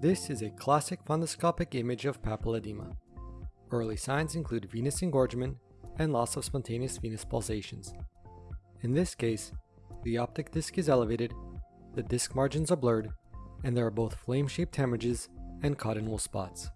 This is a classic fundoscopic image of papilledema. Early signs include venous engorgement and loss of spontaneous venous pulsations. In this case, the optic disc is elevated, the disc margins are blurred, and there are both flame-shaped hemorrhages and cotton wool spots.